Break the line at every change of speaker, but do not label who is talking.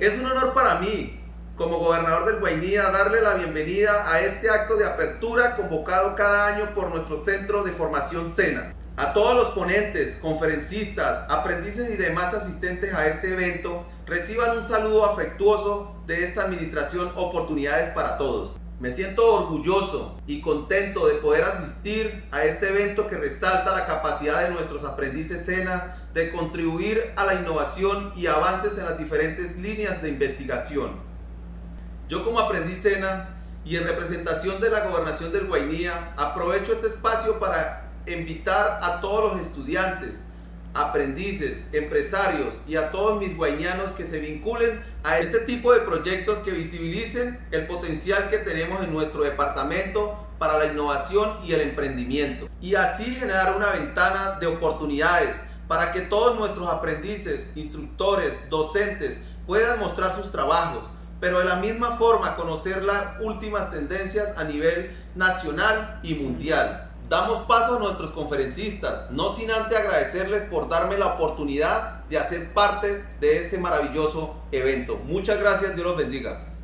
Es un honor para mí, como gobernador del Guainía, darle la bienvenida a este acto de apertura convocado cada año por nuestro Centro de Formación SENA. A todos los ponentes, conferencistas, aprendices y demás asistentes a este evento, reciban un saludo afectuoso de esta administración Oportunidades para Todos. Me siento orgulloso y contento de poder asistir a este evento que resalta la capacidad de nuestros aprendices SENA de contribuir a la innovación y avances en las diferentes líneas de investigación. Yo como aprendiz SENA y en representación de la Gobernación del Guainía aprovecho este espacio para invitar a todos los estudiantes, aprendices, empresarios y a todos mis guainianos que se vinculen a este tipo de proyectos que visibilicen el potencial que tenemos en nuestro departamento para la innovación y el emprendimiento y así generar una ventana de oportunidades para que todos nuestros aprendices, instructores, docentes puedan mostrar sus trabajos, pero de la misma forma conocer las últimas tendencias a nivel nacional y mundial. Damos paso a nuestros conferencistas, no sin antes agradecerles por darme la oportunidad de hacer parte de este maravilloso evento. Muchas gracias, Dios los bendiga.